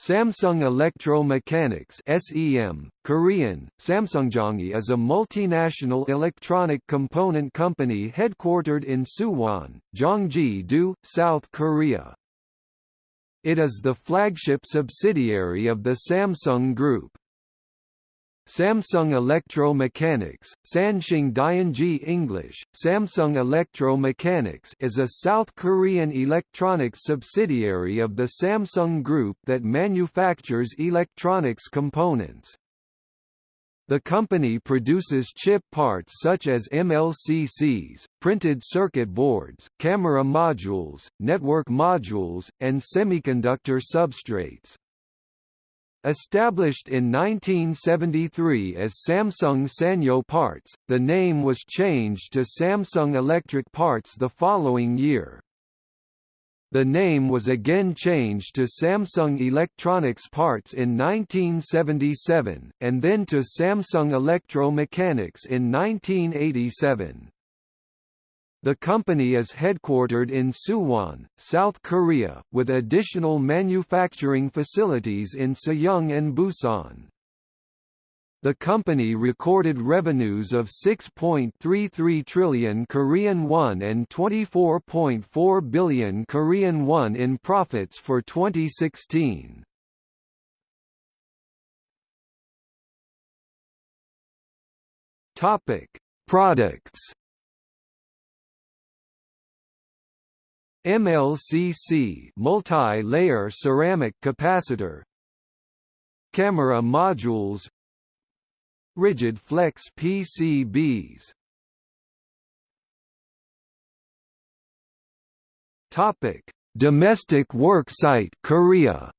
Samsung Electro-Mechanics (SEM), Korean, Samsungjongi is a multinational electronic component company headquartered in Suwon, Gyeonggi-do, South Korea. It is the flagship subsidiary of the Samsung Group. Samsung Electro-Mechanics, Sanshing Dianji English, Samsung Electro-Mechanics is a South Korean electronics subsidiary of the Samsung Group that manufactures electronics components. The company produces chip parts such as MLCCs, printed circuit boards, camera modules, network modules, and semiconductor substrates. Established in 1973 as Samsung Sanyo Parts, the name was changed to Samsung Electric Parts the following year. The name was again changed to Samsung Electronics Parts in 1977, and then to Samsung Electro-Mechanics in 1987. The company is headquartered in Suwon, South Korea, with additional manufacturing facilities in Sejong and Busan. The company recorded revenues of 6.33 trillion Korean won and 24.4 billion Korean won in profits for 2016. Topic: Products MLCC multi-layer ceramic capacitor. Camera modules. Rigid flex PCBs Topic: Domestic worksite Korea.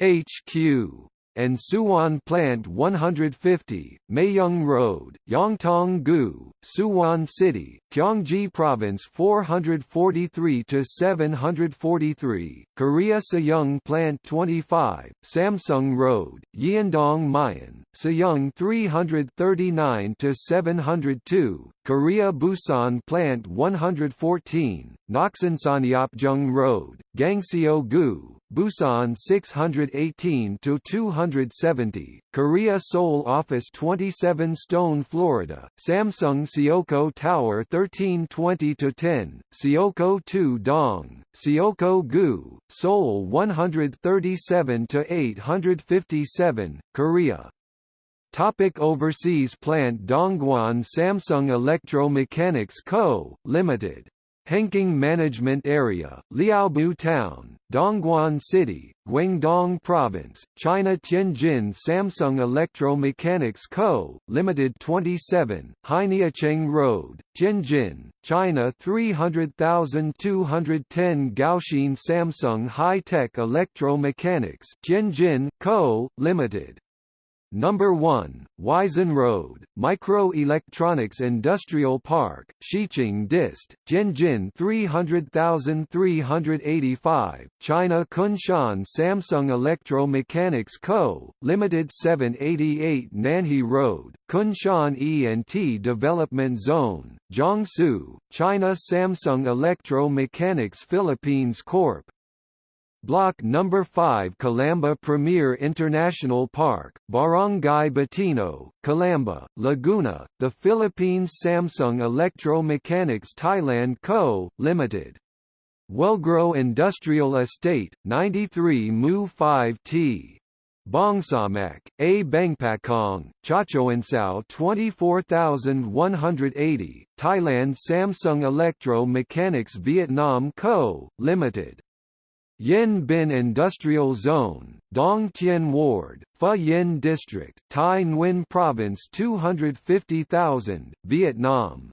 HQ and Suwon Plant 150, Mayung Road, Yeongtong-gu, Suwon City, Gyeonggi Province 443-743, Korea Sejong Plant 25, Samsung Road, Yeondong Mayan, Sejong 339-702, Korea Busan Plant 114, Naksansanyeopjung Road, Gangseo-gu, Busan 618 to 270, Korea Seoul Office 27 Stone Florida, Samsung Seocho Tower 1320 to 10, Seocho 2 Dong, Seocho gu, Seoul 137 to 857, Korea. Topic overseas plant Dongguan Samsung Electro-Mechanics Co., Limited Henking Management Area, Liaobu Town, Dongguan City, Guangdong Province, China Tianjin Samsung Electro-Mechanics Co., Limited 27, Hainiacheng Road, Tianjin, China 300,210 Gaoxin Samsung High-Tech Electro-Mechanics Tianjin Co., Limited Number 1, Wisen Road, Microelectronics Industrial Park, Xiqing Dist, Tianjin 300385, China Kunshan Samsung Electro-Mechanics Co., Limited 788 Nanhe Road, Kunshan E&T Development Zone, Jiangsu, China Samsung Electro-Mechanics Philippines Corp., Block No. 5 Calamba Premier International Park, Barangay Batino, Calamba, Laguna, the Philippines Samsung Electro-Mechanics Thailand Co., Ltd. Wellgrow Industrial Estate, 93 Mu 5T. Bangsamak, A Bangpakong, Chachoengsao 24180, Thailand Samsung Electro Mechanics Vietnam Co., Limited. Yen Bin Industrial Zone, Dong Tien Ward, Yen District, Thai Nguyen Province 250,000, Vietnam.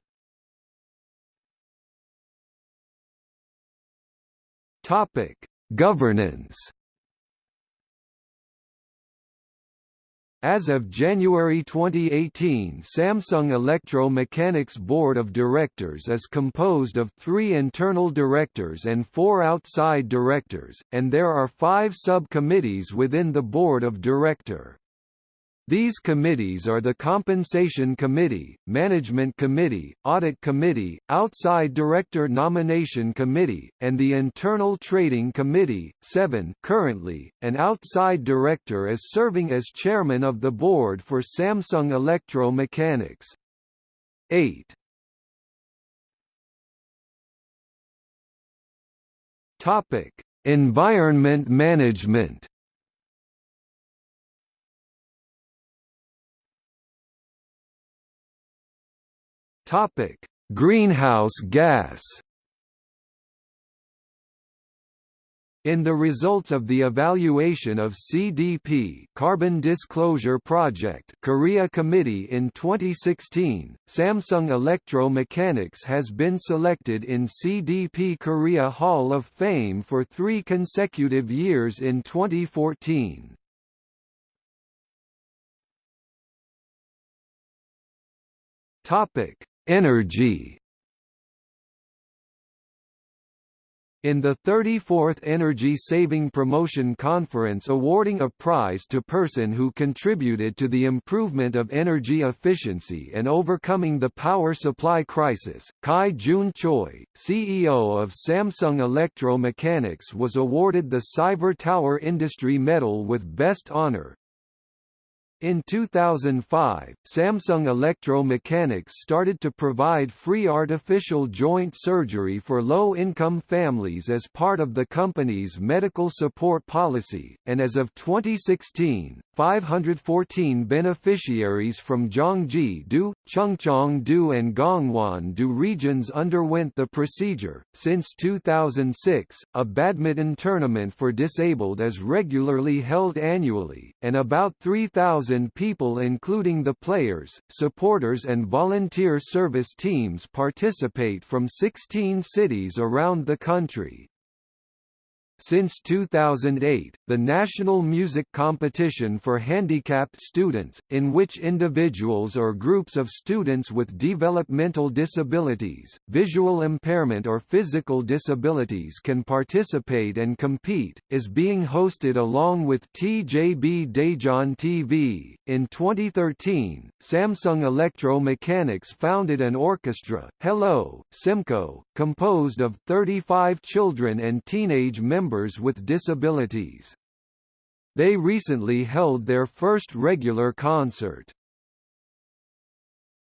Governance As of January 2018 Samsung Electro-Mechanics Board of Directors is composed of three internal directors and four outside directors, and there are five sub-committees within the Board of Director. These committees are the Compensation Committee, Management Committee, Audit Committee, Outside Director Nomination Committee, and the Internal Trading Committee. 7 Currently, an outside director is serving as chairman of the board for Samsung Electro-Mechanics. 8 Topic: Environment management. Topic: Greenhouse gas. In the results of the evaluation of CDP Carbon Disclosure Project Korea Committee in 2016, Samsung Electro-Mechanics has been selected in CDP Korea Hall of Fame for three consecutive years in 2014. Topic: Energy. In the 34th Energy Saving Promotion Conference awarding a prize to person who contributed to the improvement of energy efficiency and overcoming the power supply crisis, Kai Jun Choi, CEO of Samsung Electro-Mechanics was awarded the Cyber Tower Industry Medal with Best Honor, in 2005, Samsung Electro-Mechanics started to provide free artificial joint surgery for low-income families as part of the company's medical support policy, and as of 2016, 514 beneficiaries from Gyeonggi-do, Chungcheong-do and Gangwon-do regions underwent the procedure. Since 2006, a badminton tournament for disabled is regularly held annually, and about 3,000 people including the players, supporters and volunteer service teams participate from 16 cities around the country. Since 2008, the National Music Competition for Handicapped Students, in which individuals or groups of students with developmental disabilities, visual impairment or physical disabilities can participate and compete, is being hosted along with TJB Daejeon TV. In 2013, Samsung Electro-Mechanics founded an orchestra, Hello, SEMCO, composed of 35 children and teenage members members with disabilities. They recently held their first regular concert.